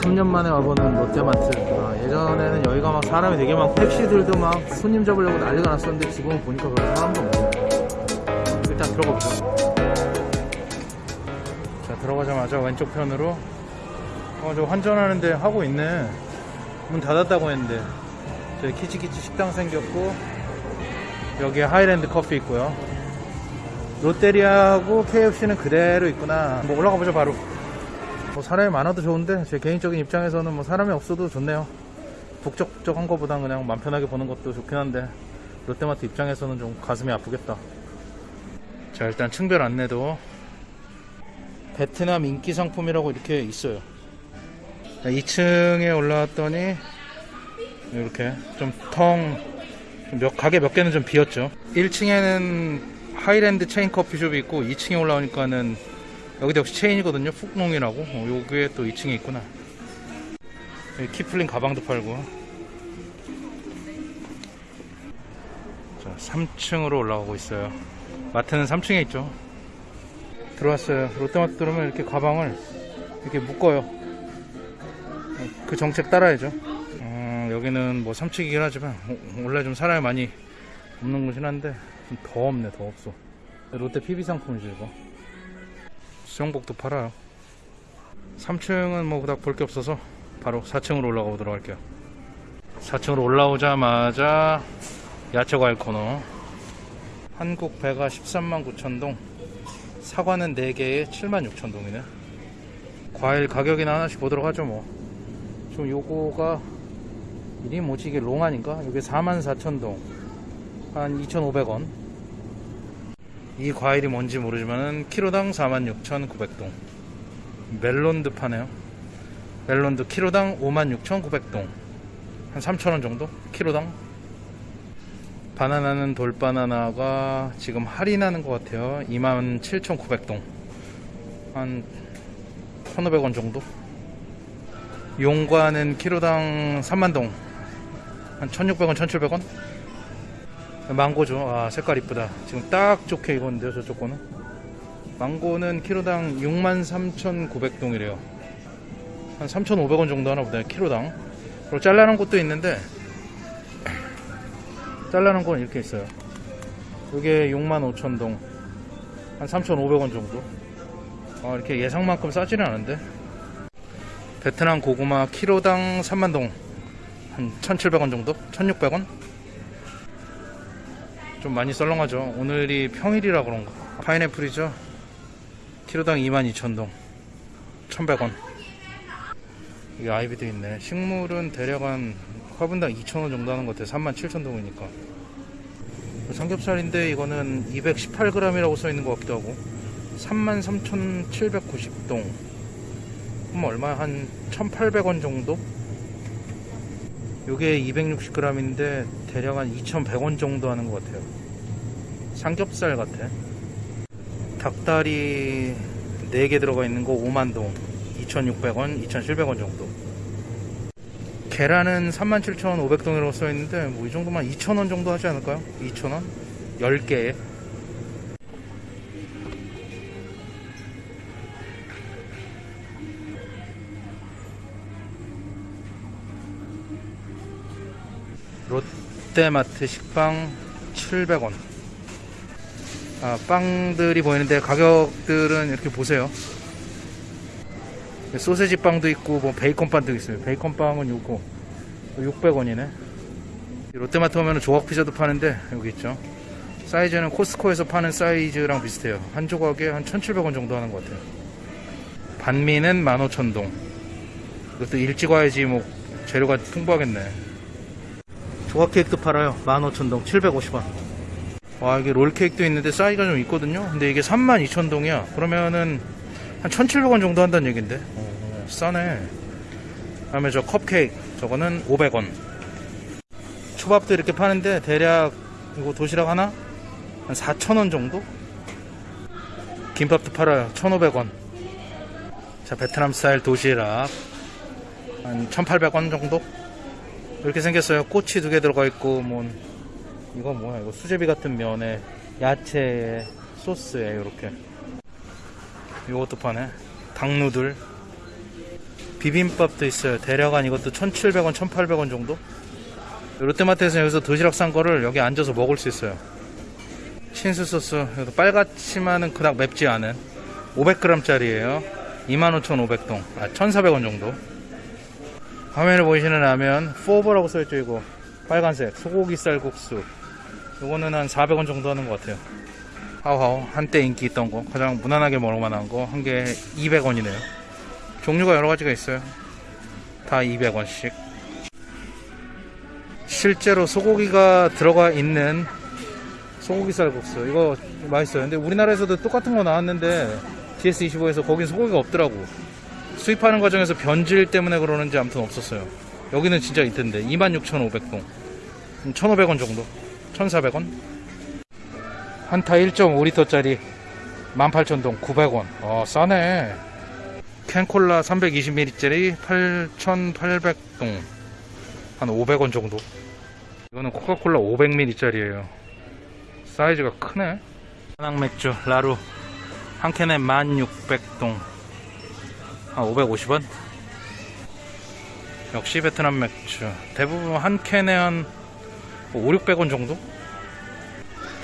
3년 만에 와보는 롯데마트. 아, 예전에는 여기가 막 사람이 되게 많고 택시들도 막 손님 잡으려고 난리가 났었는데 지금은 보니까 그런 사람도 없네요 일단 들어가보죠. 자 들어가자마자 왼쪽 편으로. 어 저 환전하는데 하고 있네. 문 닫았다고 했는데. 저기 키치키치 식당 생겼고 여기에 하이랜드 커피 있고요. 롯데리아하고 KFC는 그대로 있구나. 뭐 올라가 보죠 바로 뭐 사람이 많아도 좋은데 제 개인적인 입장에서는 뭐 사람이 없어도 좋네요. 북적북적한 것보단 그냥 맘 편하게 보는 것도 좋긴 한데 롯데마트 입장에서는 좀 가슴이 아프겠다. 자 일단 층별 안내도 베트남 인기 상품이라고 이렇게 있어요. 2층에 올라왔더니 이렇게 좀텅 몇, 가게 몇 개는 좀 비었죠. 1층에는 하이랜드 체인 커피숍이 있고 2층에 올라오니까는 여기도 역시 체인이거든요. 푹농이라고. 어, 여기에 또 2층에 있구나. 여기 키플링 가방도 팔고. 자 3층으로 올라가고 있어요. 마트는 3층에 있죠. 들어왔어요. 롯데마트 들어오면 이렇게 가방을 이렇게 묶어요. 어, 그 정책 따라야죠. 어, 여기는 뭐 3층이긴 하지만 어, 원래 좀 사람이 많이 없는 곳이긴 한데 좀더 없네 더 없어. 롯데 PB 상품이죠 이거 수영복도 팔아요. 3층은 뭐 그닥 볼 게 없어서 바로 4층으로 올라가 보도록 할게요. 4층으로 올라오자마자 야채과일 코너. 한국 배가 13만 9천동 사과는 4개에 7만 6천 동이네. 과일 가격이나 하나씩 보도록 하죠 뭐. 지금 요거가 이게 뭐지? 이게 롱안인가? 이게 4만 4천 동 한 2,500원 이 과일이 뭔지 모르지만은 키로당 46,900동. 멜론도 파네요. 멜론도 키로당 56,900동. 한 3,000원 정도? 키로당? 바나나는 돌바나나가 지금 할인하는 것 같아요. 27,900동. 한 1,500원 정도? 용과는 키로당 3만동. 한 1,600원, 1,700원 망고죠. 아, 색깔 이쁘다. 지금 딱 좋게 익었는데요, 저쪽 거는. 망고는 키로당 63,900동이래요. 한 3,500원 정도 하나 보다, 키로당. 그리고 잘라놓은 것도 있는데, 잘라놓은 건 이렇게 있어요. 이게 65,000동. 한 3,500원 정도. 아, 이렇게 예상만큼 싸지는 않은데. 베트남 고구마 키로당 3만동. 한 1,700원 정도? 1,600원? 좀 많이 썰렁하죠. 오늘이 평일이라 그런가. 파인애플이죠. 키로당 22,000동. 1,100원. 이게 아이비도 있네. 식물은 대략 한 화분당 2,000원 정도 하는 것 같아요. 37,000동이니까. 삼겹살인데 이거는 218g이라고 써 있는 것 같기도 하고. 33,790동. 그럼 얼마? 한 1,800원 정도? 요게 260g인데 대략 한 2,100원 정도 하는 것 같아요. 삼겹살 같아. 닭다리 4개 들어가 있는 거 5만동. 2,600원, 2,700원 정도. 계란은 37,500동이라고 써 있는데 뭐 이 정도만 2,000원 정도 하지 않을까요? 2,000원? 10개에. 롯데마트 식빵 700원. 아, 빵들이 보이는데 가격들은 이렇게 보세요. 소세지 빵도 있고 뭐 베이컨 빵도 있어요. 베이컨 빵은 요거 600원이네. 롯데마트 오면 조각 피자도 파는데 여기 있죠. 사이즈는 코스코에서 파는 사이즈랑 비슷해요. 한 조각에 한 1,700원 정도 하는 것 같아요. 반미는 15,000동. 이것도 일찍 와야지 뭐 재료가 풍부하겠네. 조각 케이크도 팔아요. 15,000동 750원. 와, 이게 롤 케이크도 있는데 사이즈가 좀 있거든요. 근데 이게 32,000동이야. 그러면은 한 1,700원 정도 한다는 얘긴데. 어, 싸네. 다음에 저 컵케이크. 저거는 500원. 초밥도 이렇게 파는데 대략 이거 도시락 하나? 한 4,000원 정도? 김밥도 팔아요. 1,500원. 자, 베트남 스타일 도시락. 한 1,800원 정도? 이렇게 생겼어요. 꼬치 두 개 들어가 있고, 뭐, 이거 뭐야, 이거 수제비 같은 면에, 야채에, 소스에, 이렇게. 이것도 파네. 닭누들. 비빔밥도 있어요. 대략 한 이것도 1,700원, 1,800원 정도? 롯데마트에서 여기서 도시락 산 거를 여기 앉아서 먹을 수 있어요. 신스 소스, 이것도 빨갛지만은 그닥 맵지 않은 500g짜리예요. 25,500동, 아 1,400원 정도. 화면에 보이시는 라면 포버라고 써있죠 이거. 빨간색 소고기 쌀국수. 요거는 한 400원 정도 하는 것 같아요. 하우하우 한때 인기 있던 거. 가장 무난하게 먹을 만한 거. 한 개 200원이네요. 종류가 여러 가지가 있어요. 다 200원씩. 실제로 소고기가 들어가 있는 소고기 쌀국수. 이거 맛있어요. 근데 우리나라에서도 똑같은 거 나왔는데 GS25에서 거긴 소고기가 없더라고 수입하는 과정에서 변질 때문에 그러는지 아무튼 없었어요. 여기는 진짜 있던데. 26,500동 1,500원 정도. 1,400원. 한타 1.5리터짜리 18,000동 900원. 어 싸네. 캔콜라 320ml짜리 8,800동 한 500원 정도. 이거는 코카콜라 500ml짜리예요. 사이즈가 크네. 한항맥주 라루. 한 캔에 1600동 한 550원? 역시 베트남 맥주. 대부분 한 캔에 한 5, 600원 정도?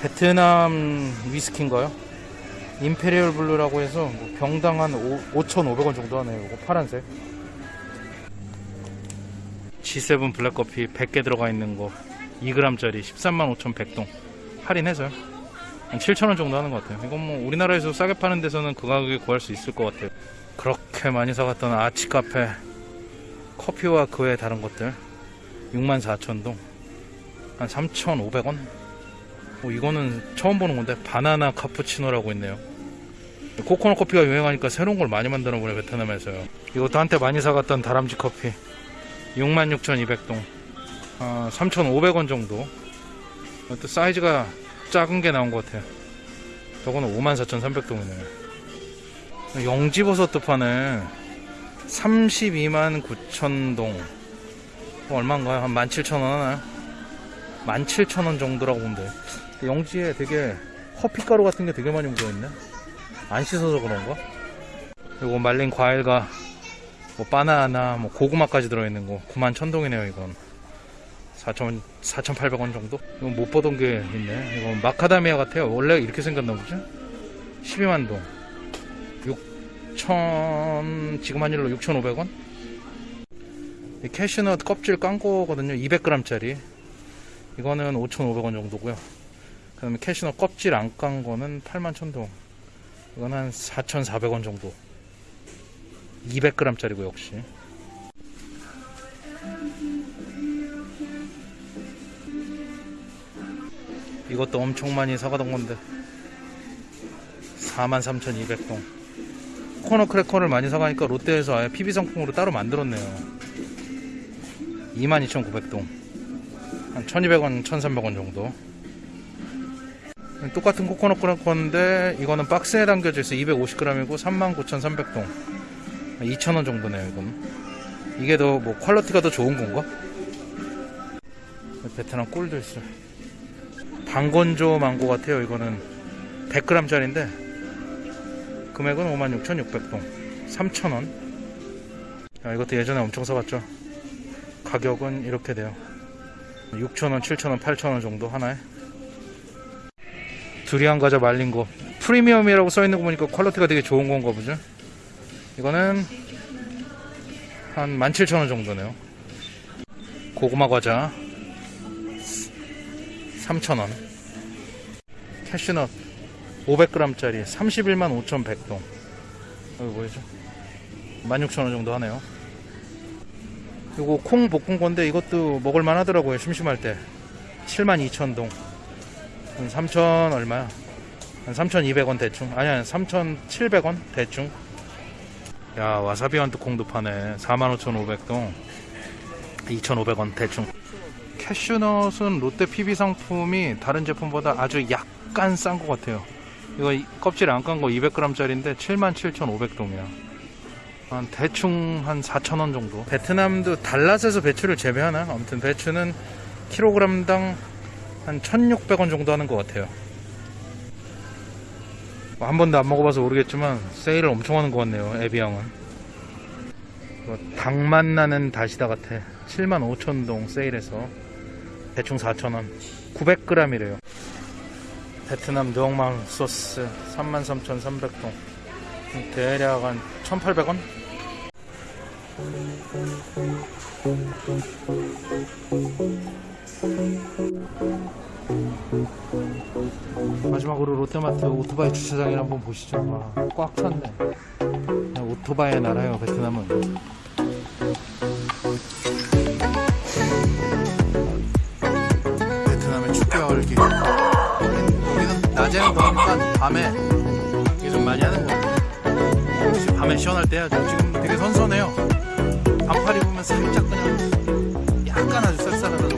베트남 위스키인가요? 임페리얼 블루라고 해서 뭐 병당 한 5,500원 정도 하네요. 이거 파란색. G7 블랙커피 100개 들어가 있는 거. 2g짜리 13만 5,100동. 할인해서요 한 7,000원 정도 하는 것 같아요. 이건 뭐 우리나라에서 싸게 파는 데서는 그 가격에 구할 수 있을 것 같아요. 그렇게 많이 사갔던 아치 카페 커피와 그 외 다른 것들. 64,000동. 한 3,500원? 어, 이거는 처음 보는 건데 바나나 카푸치노라고 있네요. 코코넛 커피가 유행하니까 새로운 걸 많이 만드는 거네 베트남에서요. 이것도 한때 많이 사갔던 다람쥐 커피. 66,200동. 아, 3,500원 정도. 또 사이즈가 작은 게 나온 것 같아요. 저거는 54,300동이네요. 영지버섯도 파네. 32만 9천동. 얼마인가요? 한 17,000원 하나요? 17,000원 정도라고 보면 돼 영지에 되게 커피가루 같은 게 되게 많이 묻어있네. 안 씻어서 그런가? 그리고 말린 과일과 뭐 바나나 뭐 고구마까지 들어있는 거. 9만 천동이네요 이건 4,000, 4,800원 정도? 이건 못 보던 게 있네. 이건 마카다미아 같아요. 원래 이렇게 생겼나 보죠? 12만 동. 6천 지금 한 일로 6,500원? 캐슈넛 껍질 깐 거거든요. 200g짜리. 이거는 5,500원 정도고요. 그 다음에 캐슈넛 껍질 안 깐 거는 81,000동. 이건 한 4,400원 정도. 200g짜리고 역시 이것도 엄청 많이 사가던 건데. 43,200동. 코코넛 크래커를 많이 사가니까 롯데에서 아예 PB 상품으로 따로 만들었네요. 22,900동. 한 1200원 1300원 정도. 똑같은 코코넛 크래커인데 이거는 박스에 담겨져 있어 250g이고 39,300동. 2,000원 정도네요 이건. 이게 더 뭐 quality가 더 좋은 건가? 베트남 꿀도 있어 반건조 망고 같아요. 이거는 100g짜리인데 금액은 56,600동 3,000원. 이것도 예전에 엄청 사봤죠? 가격은 이렇게 돼요. 6,000원, 7,000원, 8,000원 정도 하나에? 두리안 과자 말린 거. 프리미엄이라고 써있는 거 보니까 quality가 되게 좋은 건가 보죠? 이거는 한 17,000원 정도네요. 고구마 과자 3,000원. 캐슈넛 500g짜리 31만 5,100동. 여기 보이죠? 16,000원 정도 하네요. 이거 콩 볶은 건데 이것도 먹을만 하더라고요 심심할 때. 72,000동. 한 3,000 얼마야 한 3,200원 대충. 아니 한 3,700원 대충. 야 와사비 한트 콩도 파네. 45,500동. 2,500원 대충 캐슈넛은 롯데 PB 상품이 다른 제품보다 아주 약간 싼 것 같아요. 이거 이- 껍질 안 깐 거 200g짜리인데 77,500동이야. 한 대충 한 4,000원 정도. 베트남도 달랏에서 배추를 재배하나? 아무튼 배추는 킬로그램당 한 1,600원 정도 하는 것 같아요. 뭐한 번도 안 먹어봐서 모르겠지만 세일을 엄청 하는 것 같네요 에비앙은. 이거 닭맛 나는 다시다 같아. 75,000동 세일해서 대충 4,000원 900g이래요 베트남 누엉망 소스 33,300동 대략 한 1,800원? 마지막으로 롯데마트 오토바이 주차장을 한번 보시죠. 와, 꽉 찼네. 오토바이의 나라예요, 베트남은. 더우니까 밤에 좀 많이 하는 거. 역시 밤에 시원할 때 해야죠. 지금 되게 선선해요. 반팔 입으면 살짝 그냥 약간 아주 쌀쌀하다